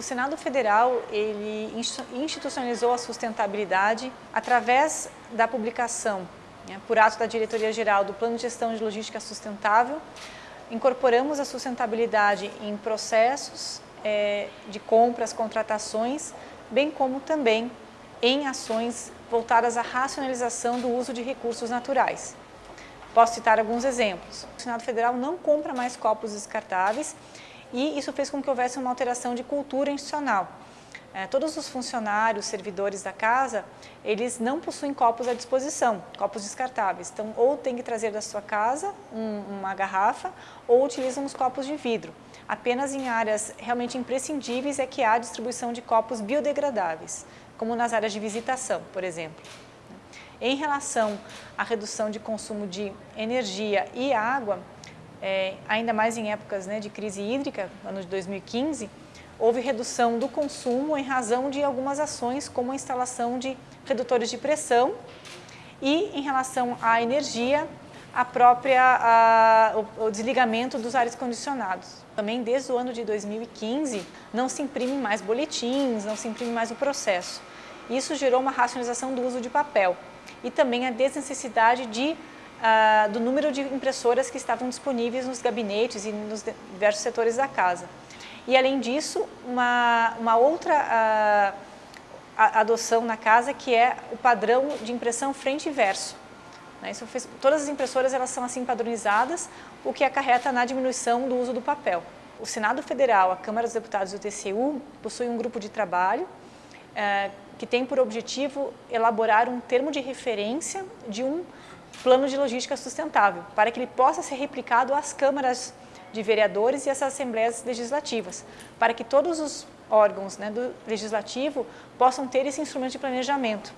O Senado Federal ele institucionalizou a sustentabilidade através da publicação, né, por ato da Diretoria Geral do Plano de Gestão de Logística Sustentável, incorporamos a sustentabilidade em processos é, de compras, contratações, bem como também em ações voltadas à racionalização do uso de recursos naturais. Posso citar alguns exemplos. O Senado Federal não compra mais copos descartáveis e isso fez com que houvesse uma alteração de cultura institucional. É, todos os funcionários, servidores da casa, eles não possuem copos à disposição, copos descartáveis. Então, ou tem que trazer da sua casa um, uma garrafa, ou utilizam os copos de vidro. Apenas em áreas realmente imprescindíveis é que há distribuição de copos biodegradáveis, como nas áreas de visitação, por exemplo. Em relação à redução de consumo de energia e água, é, ainda mais em épocas né, de crise hídrica, ano de 2015, houve redução do consumo em razão de algumas ações, como a instalação de redutores de pressão e, em relação à energia, a própria, a, o, o, desligamento dos ares condicionados. Também desde o ano de 2015 não se imprime mais boletins, não se imprime mais o processo. Isso gerou uma racionalização do uso de papel e também a desnecessidade de, uh, do número de impressoras que estavam disponíveis nos gabinetes e nos diversos setores da casa. E além disso, uma, uma outra uh, adoção na casa que é o padrão de impressão frente e verso. Né? Isso fez, todas as impressoras elas são assim padronizadas, o que acarreta na diminuição do uso do papel. O Senado Federal, a Câmara dos Deputados e o TCU possuem um grupo de trabalho uh, que tem por objetivo elaborar um termo de referência de um plano de logística sustentável, para que ele possa ser replicado às câmaras de vereadores e às assembleias legislativas, para que todos os órgãos né, do legislativo possam ter esse instrumento de planejamento.